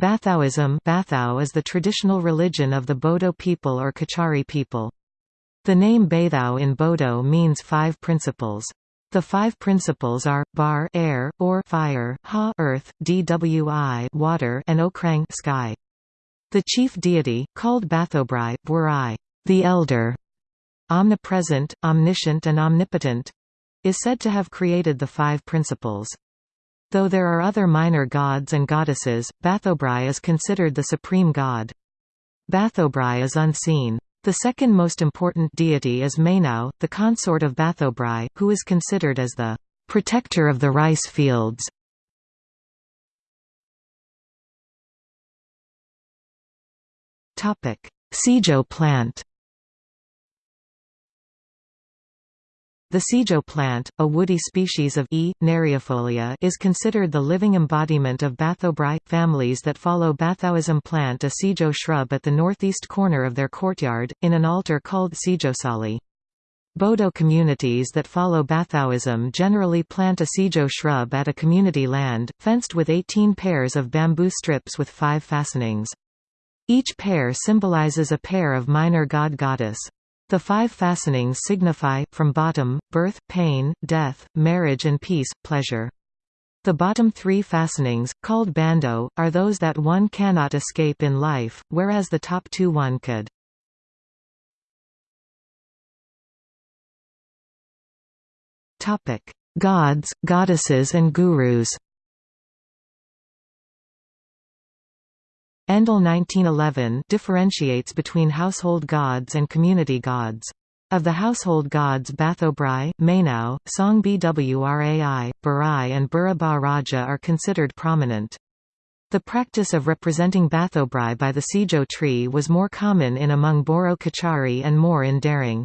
Bathaoism Bathao is the traditional religion of the Bodo people or Kachari people. The name Bathao in Bodo means five principles. The five principles are, bar air, or fire, ha earth, dwi water and okrang sky. The chief deity, called Bathobrai, Burai, the elder, omnipresent, omniscient and omnipotent, is said to have created the five principles. Though there are other minor gods and goddesses, Bathobrai is considered the supreme god. Bathobrai is unseen. The second most important deity is Mainau, the consort of Bathobrai, who is considered as the protector of the rice fields. Sijo plant The sijo plant, a woody species of E. neriifolia is considered the living embodiment of Bathobrai. Families that follow Bathoism plant a sijo shrub at the northeast corner of their courtyard, in an altar called sijosali. Bodo communities that follow Bathoism generally plant a sijo shrub at a community land, fenced with 18 pairs of bamboo strips with five fastenings. Each pair symbolizes a pair of minor god-goddess. The five fastenings signify, from bottom, birth, pain, death, marriage and peace, pleasure. The bottom three fastenings, called bando, are those that one cannot escape in life, whereas the top two one could. Gods, goddesses and gurus Endle 1911 differentiates between household gods and community gods. Of the household gods Bathobrai, Mainau, Song Bwrai, Barai and Buraba Raja are considered prominent. The practice of representing Bathobrai by the Sijo tree was more common in among Boro Kachari and more in Darrang.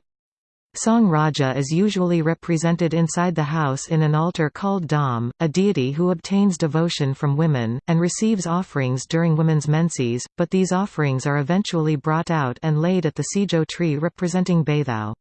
Song Raja is usually represented inside the house in an altar called Dam, a deity who obtains devotion from women, and receives offerings during women's menses, but these offerings are eventually brought out and laid at the Sijo tree representing Bathao.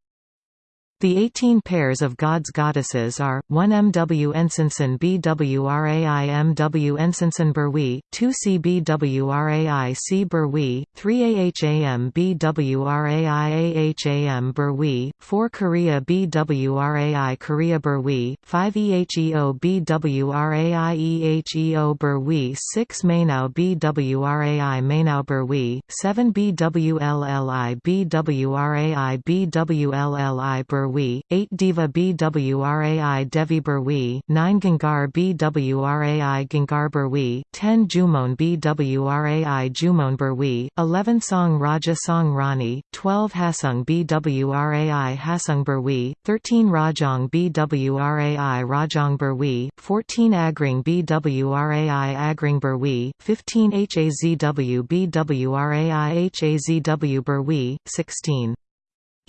The 18 pairs of gods goddesses are, 1 MW Ensinson BWRAI MW Ensinson Berwi, 2 CBWRAI C Berwi, 3 AHAM BWRAI AHAM Berwi, 4 Korea BWRAI Korea Berwi, 5 EHEO BWRAI EHEO Berwi 6 Mainau BWRAI Mainau Berwi, 7 BWLLI BWRAI BWLLI Berwi Burwi, 8 Diva Bwrai Devi Burwi, 9 Gangar Bwrai Gangar Burwi, 10 Jumon Bwrai Jumon Burwi, 11 Song Raja Song Rani, 12 Hasung Bwrai Hasung Burwi, 13 Rajong Bwrai Rajong Burwi, 14 Agring Bwrai Agring Burwi, 15 Hazw Bwrai Hazw Burwi, 16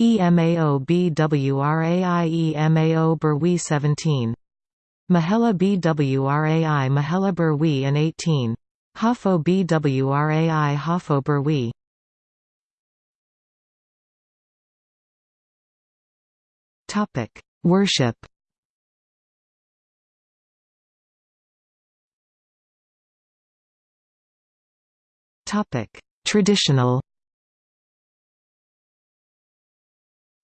EMAO BWRAI EMAO Berwi 17. Mahela BWRAI Mahela Berwi and 18. Hafo BWRAI Hafo Berwi Topic: Worship. Topic: Traditional.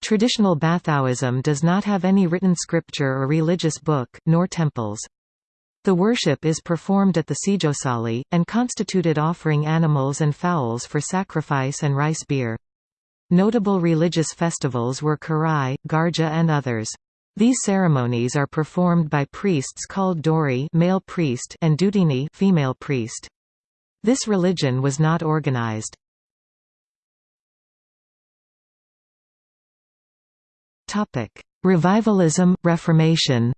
Traditional Bathaoism does not have any written scripture or religious book, nor temples. The worship is performed at the Sijosali, and constituted offering animals and fowls for sacrifice and rice beer. Notable religious festivals were Karai, Garja and others. These ceremonies are performed by priests called Dori male priest and Dudini female priest. This religion was not organized. Topic: Revivalism, Reformation.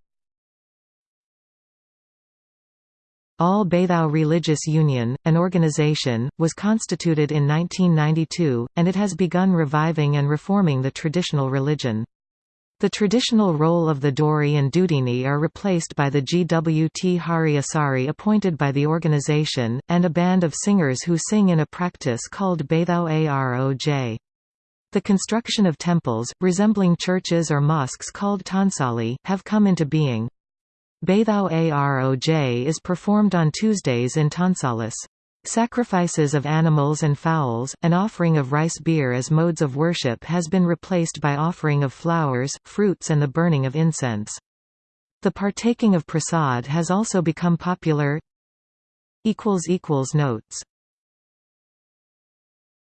All Bathao Religious Union, an organization, was constituted in 1992, and it has begun reviving and reforming the traditional religion. The traditional role of the Dori and Dudini are replaced by the GWT Hari Asari appointed by the organization, and a band of singers who sing in a practice called Bathao Aroj. The construction of temples, resembling churches or mosques called tansali, have come into being. Bathao Aroj is performed on Tuesdays in Tansalis. Sacrifices of animals and fowls, an offering of rice beer as modes of worship has been replaced by offering of flowers, fruits and the burning of incense. The partaking of prasad has also become popular Notes